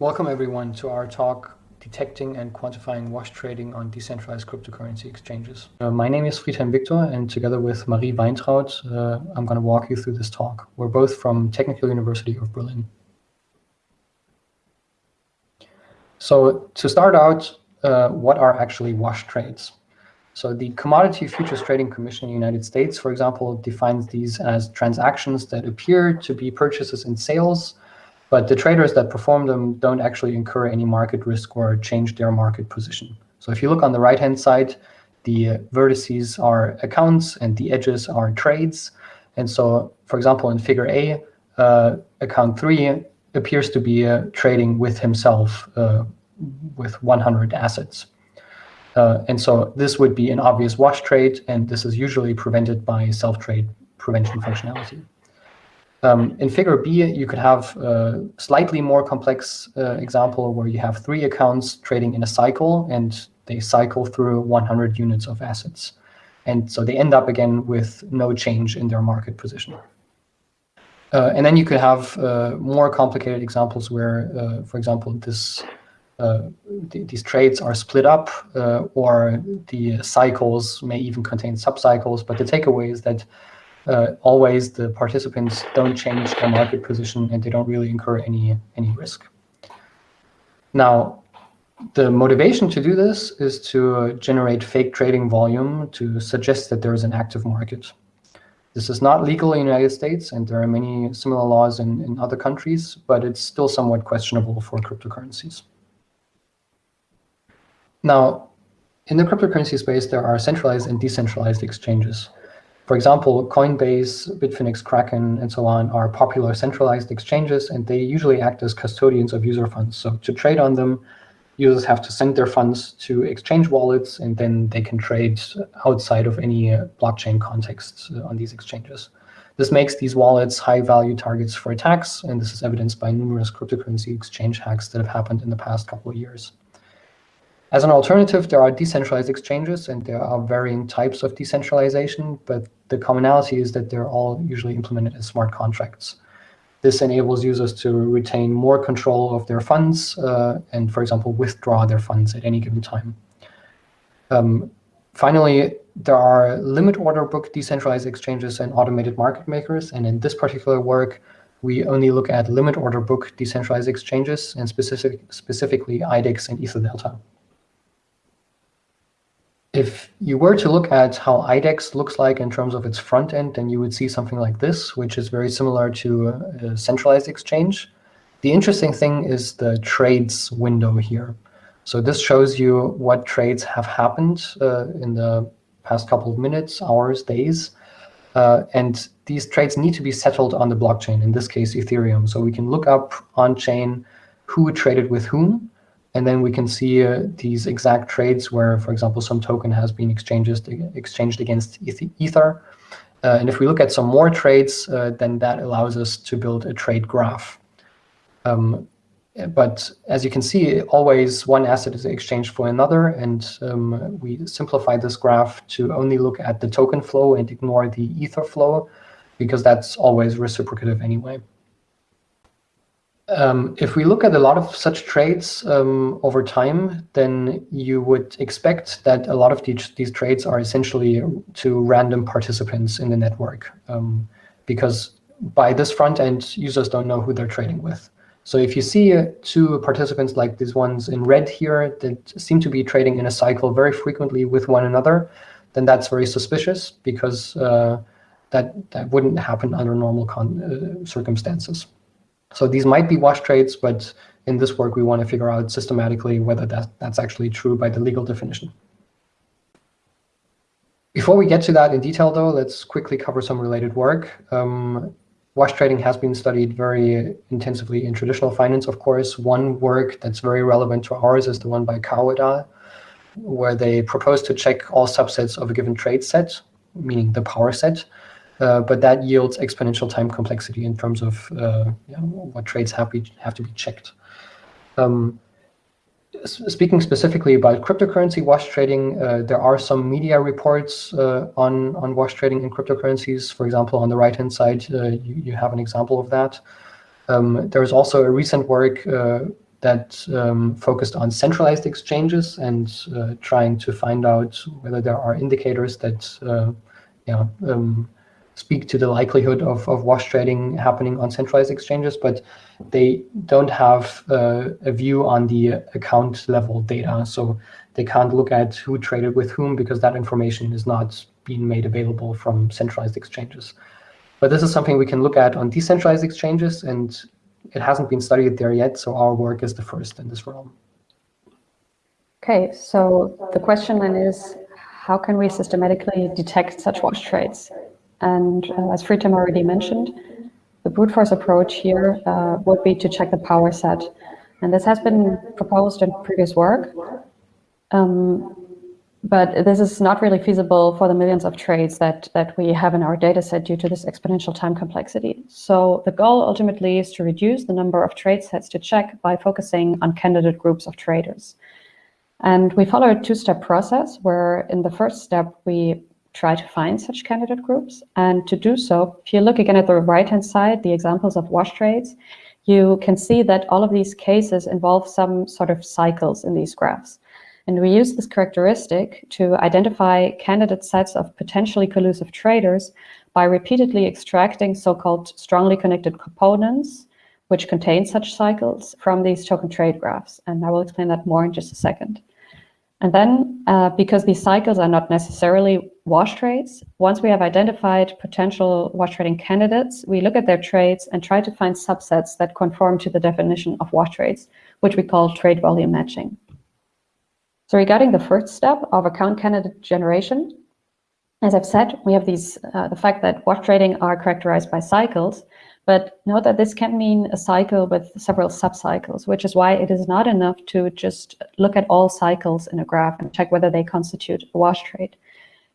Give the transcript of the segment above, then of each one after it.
Welcome everyone to our talk, Detecting and Quantifying Wash Trading on Decentralized Cryptocurrency Exchanges. Uh, my name is Friedhelm Victor and together with Marie Weintraud, uh, I'm going to walk you through this talk. We're both from Technical University of Berlin. So to start out, uh, what are actually wash trades? So the Commodity Futures Trading Commission in the United States, for example, defines these as transactions that appear to be purchases and sales but the traders that perform them don't actually incur any market risk or change their market position. So if you look on the right-hand side, the vertices are accounts and the edges are trades. And so, for example, in figure A, uh, account three appears to be uh, trading with himself uh, with 100 assets. Uh, and so this would be an obvious wash trade, and this is usually prevented by self-trade prevention functionality. Um, in figure B, you could have a slightly more complex uh, example where you have three accounts trading in a cycle and they cycle through 100 units of assets. And so they end up again with no change in their market position. Uh, and then you could have uh, more complicated examples where, uh, for example, this uh, th these trades are split up uh, or the cycles may even contain subcycles. But the takeaway is that uh, always the participants don't change their market position and they don't really incur any, any risk. Now, the motivation to do this is to generate fake trading volume to suggest that there is an active market. This is not legal in the United States, and there are many similar laws in, in other countries, but it's still somewhat questionable for cryptocurrencies. Now, in the cryptocurrency space, there are centralized and decentralized exchanges. For example, Coinbase, Bitfinex, Kraken, and so on are popular centralized exchanges, and they usually act as custodians of user funds. So to trade on them, users have to send their funds to exchange wallets, and then they can trade outside of any uh, blockchain context uh, on these exchanges. This makes these wallets high-value targets for attacks, and this is evidenced by numerous cryptocurrency exchange hacks that have happened in the past couple of years. As an alternative, there are decentralized exchanges, and there are varying types of decentralization, but the commonality is that they're all usually implemented as smart contracts. This enables users to retain more control of their funds uh, and, for example, withdraw their funds at any given time. Um, finally, there are limit order book decentralized exchanges and automated market makers. And in this particular work, we only look at limit order book decentralized exchanges and specific, specifically IDEX and EtherDelta. If you were to look at how IDEX looks like in terms of its front end, then you would see something like this, which is very similar to a centralized exchange. The interesting thing is the trades window here. So this shows you what trades have happened uh, in the past couple of minutes, hours, days. Uh, and these trades need to be settled on the blockchain, in this case, Ethereum. So we can look up on-chain who traded with whom, and then we can see uh, these exact trades where, for example, some token has been exchanged, exchanged against Ether. Uh, and if we look at some more trades, uh, then that allows us to build a trade graph. Um, but as you can see, always one asset is exchanged for another. And um, we simplify this graph to only look at the token flow and ignore the Ether flow, because that's always reciprocative anyway. Um, if we look at a lot of such trades um, over time, then you would expect that a lot of these, these trades are essentially to random participants in the network. Um, because by this front end, users don't know who they're trading with. So if you see uh, two participants like these ones in red here that seem to be trading in a cycle very frequently with one another, then that's very suspicious because uh, that, that wouldn't happen under normal uh, circumstances. So these might be wash trades, but in this work, we want to figure out systematically whether that, that's actually true by the legal definition. Before we get to that in detail, though, let's quickly cover some related work. Um, wash trading has been studied very intensively in traditional finance, of course. One work that's very relevant to ours is the one by al., where they propose to check all subsets of a given trade set, meaning the power set, but that yields exponential time complexity in terms of uh, what trades have, have to be checked. Um, speaking specifically about cryptocurrency wash trading, uh, there are some media reports uh, on, on wash trading in cryptocurrencies. For example, on the right-hand side, uh, you, you have an example of that. Um, there's also a recent work that um, focused on centralized exchanges and uh, trying to find out whether there are indicators that uh, you know, um, speak to the likelihood of, of wash trading happening on centralized exchanges, but they don't have uh, a view on the account level data. So they can't look at who traded with whom because that information is not being made available from centralized exchanges. But this is something we can look at on decentralized exchanges, and it hasn't been studied there yet, so our work is the first in this realm. Okay, so the question then is, how can we systematically detect such wash trades? And uh, as Friedhelm already mentioned, the brute force approach here uh, would be to check the power set. And this has been proposed in previous work. Um, but this is not really feasible for the millions of trades that, that we have in our data set due to this exponential time complexity. So the goal ultimately is to reduce the number of trade sets to check by focusing on candidate groups of traders. And we follow a two-step process where in the first step, we try to find such candidate groups. And to do so, if you look again at the right-hand side, the examples of wash trades, you can see that all of these cases involve some sort of cycles in these graphs. And we use this characteristic to identify candidate sets of potentially collusive traders by repeatedly extracting so-called strongly connected components, which contain such cycles from these token trade graphs. And I will explain that more in just a second. And then, uh, because these cycles are not necessarily wash trades, once we have identified potential wash trading candidates, we look at their trades and try to find subsets that conform to the definition of wash trades, which we call trade volume matching. So regarding the first step of account candidate generation, as I've said, we have these uh, the fact that wash trading are characterized by cycles, but note that this can mean a cycle with several subcycles, which is why it is not enough to just look at all cycles in a graph and check whether they constitute a wash trade.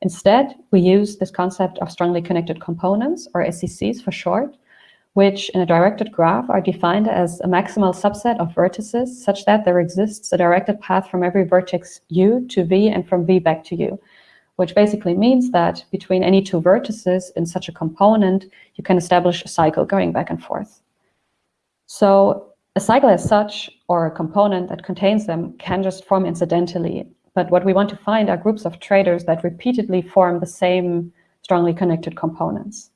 Instead, we use this concept of strongly connected components, or SCCs for short, which in a directed graph are defined as a maximal subset of vertices such that there exists a directed path from every vertex u to v and from v back to u, which basically means that between any two vertices in such a component, you can establish a cycle going back and forth. So a cycle as such, or a component that contains them, can just form incidentally. But what we want to find are groups of traders that repeatedly form the same strongly connected components.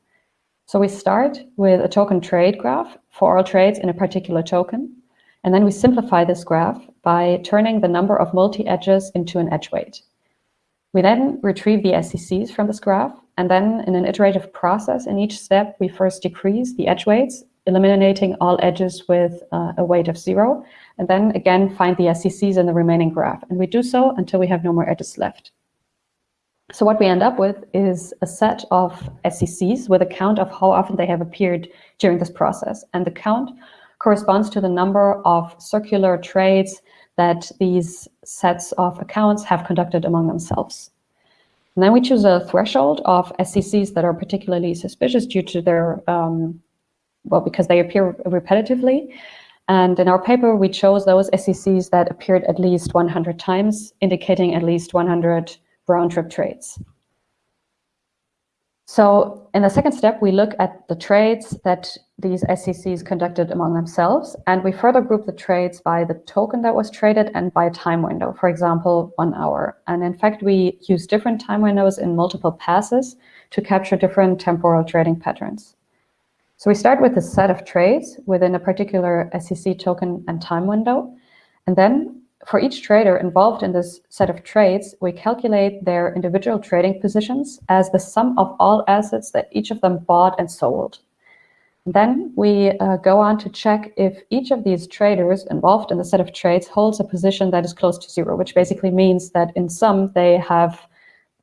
So we start with a token trade graph for all trades in a particular token. And then we simplify this graph by turning the number of multi-edges into an edge weight. We then retrieve the SCCs from this graph, and then in an iterative process, in each step, we first decrease the edge weights, eliminating all edges with uh, a weight of zero, and then again find the SCCs in the remaining graph. And we do so until we have no more edges left. So what we end up with is a set of SCCs with a count of how often they have appeared during this process. And the count corresponds to the number of circular trades that these sets of accounts have conducted among themselves. And then we choose a threshold of SCCs that are particularly suspicious due to their, um, well, because they appear repetitively. And in our paper, we chose those SCCs that appeared at least 100 times, indicating at least 100 round trip trades. So in the second step, we look at the trades that these SCCs conducted among themselves, and we further group the trades by the token that was traded and by a time window, for example, one hour. And in fact, we use different time windows in multiple passes to capture different temporal trading patterns. So we start with a set of trades within a particular SCC token and time window, and then for each trader involved in this set of trades, we calculate their individual trading positions as the sum of all assets that each of them bought and sold. Then we uh, go on to check if each of these traders involved in the set of trades holds a position that is close to zero, which basically means that in sum they have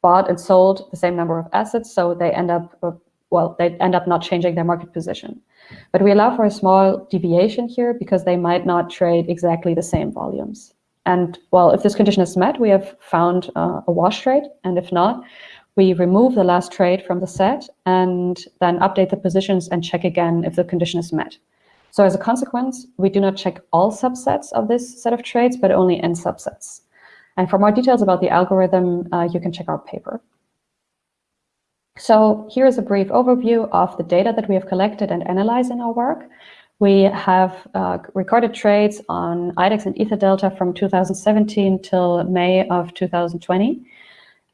bought and sold the same number of assets, so they end up, uh, well, they end up not changing their market position. But we allow for a small deviation here because they might not trade exactly the same volumes. And well, if this condition is met, we have found uh, a wash trade. And if not, we remove the last trade from the set and then update the positions and check again if the condition is met. So as a consequence, we do not check all subsets of this set of trades, but only n subsets. And for more details about the algorithm, uh, you can check our paper. So here is a brief overview of the data that we have collected and analyzed in our work. we have uh, recorded trades on IDEX and Ether Delta from 2017 till May of 2020.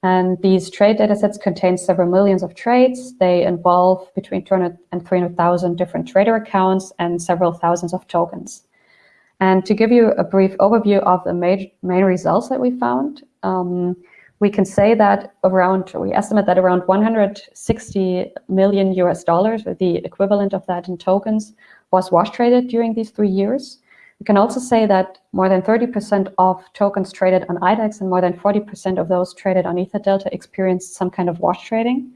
And these trade datasets contain several millions of trades. They involve between 200 and 300,000 different trader accounts and several thousands of tokens. And to give you a brief overview of the main, main results that we found, um, we can say that around, we estimate that around 160 million US dollars, the equivalent of that in tokens, was wash traded during these three years. We can also say that more than 30% of tokens traded on IDEX and more than 40% of those traded on EtherDelta experienced some kind of wash trading.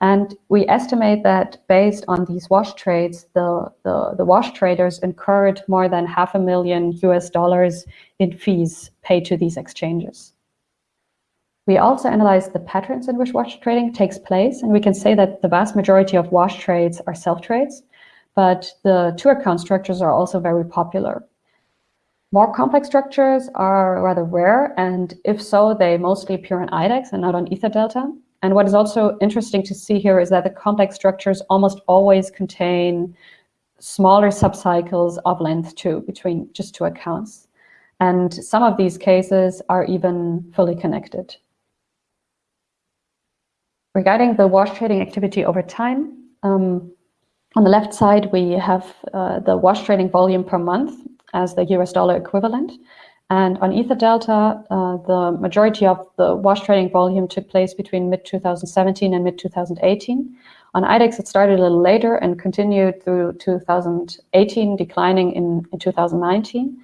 And we estimate that based on these wash trades, the, the, the, wash traders incurred more than half a million US dollars in fees paid to these exchanges. We also analyzed the patterns in which wash trading takes place, and we can say that the vast majority of wash trades are self-trades, but the two account structures are also very popular. More complex structures are rather rare, and if so, they mostly appear on IDEX and not on ether delta. And what is also interesting to see here is that the complex structures almost always contain smaller subcycles of length two between just two accounts. And some of these cases are even fully connected. Regarding the wash trading activity over time, um, on the left side, we have uh, the wash trading volume per month as the US dollar equivalent. And on Ether Delta, uh, the majority of the wash trading volume took place between mid-2017 and mid-2018. On IDEX, it started a little later and continued through 2018, declining in, in 2019.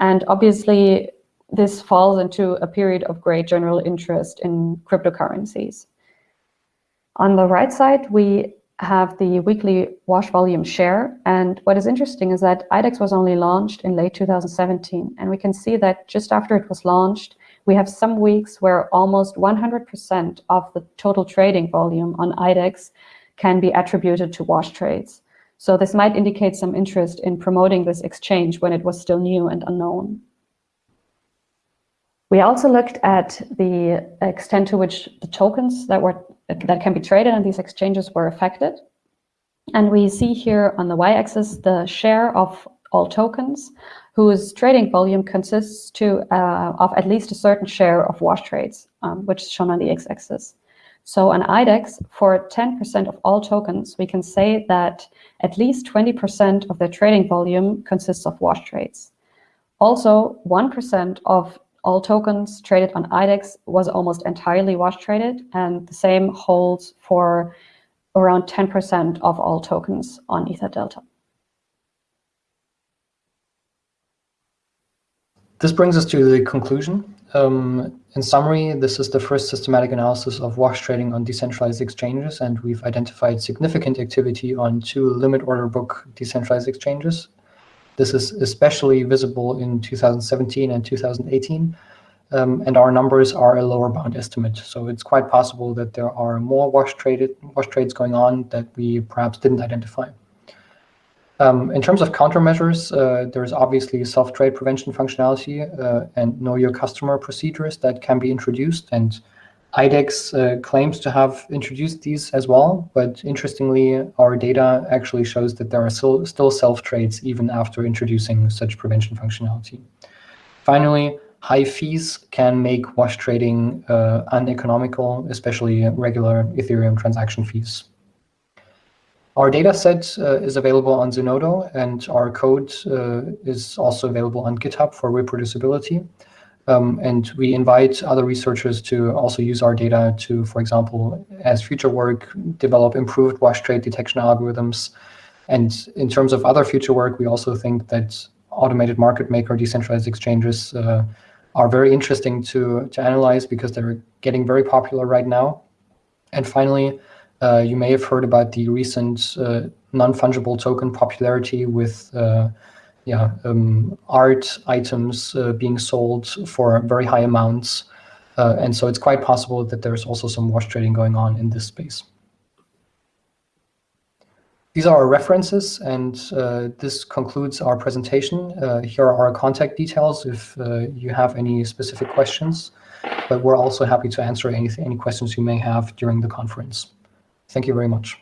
And obviously, this falls into a period of great general interest in cryptocurrencies. On the right side, we have the weekly wash volume share. And what is interesting is that IDEX was only launched in late 2017. And we can see that just after it was launched, we have some weeks where almost 100% of the total trading volume on IDEX can be attributed to wash trades. So this might indicate some interest in promoting this exchange when it was still new and unknown. We also looked at the extent to which the tokens that were that can be traded and these exchanges were affected. And we see here on the y-axis the share of all tokens whose trading volume consists to uh, of at least a certain share of wash trades, um, which is shown on the x-axis. So on IDEX, for 10% of all tokens, we can say that at least 20% of their trading volume consists of wash trades. Also, 1% of all tokens traded on IDEX was almost entirely wash traded, and the same holds for around 10% of all tokens on Ether Delta. This brings us to the conclusion. Um, in summary, this is the first systematic analysis of wash trading on decentralized exchanges, and we've identified significant activity on two limit order book decentralized exchanges, this is especially visible in 2017 and 2018, um, and our numbers are a lower bound estimate. So it's quite possible that there are more wash traded wash trades going on that we perhaps didn't identify. Um, in terms of countermeasures, uh, there's obviously self-trade prevention functionality uh, and know your customer procedures that can be introduced. And IDEX uh, claims to have introduced these as well, but interestingly, our data actually shows that there are still, still self-trades even after introducing such prevention functionality. Finally, high fees can make wash trading uh, uneconomical, especially regular Ethereum transaction fees. Our data set uh, is available on Zenodo, and our code uh, is also available on GitHub for reproducibility. Um, and we invite other researchers to also use our data to, for example, as future work, develop improved wash trade detection algorithms. And in terms of other future work, we also think that automated market maker decentralized exchanges uh, are very interesting to, to analyze because they're getting very popular right now. And finally, uh, you may have heard about the recent uh, non-fungible token popularity with uh, yeah, um, art items uh, being sold for very high amounts. Uh, and so it's quite possible that there's also some wash trading going on in this space. These are our references, and uh, this concludes our presentation. Uh, here are our contact details if uh, you have any specific questions, but we're also happy to answer any, any questions you may have during the conference. Thank you very much.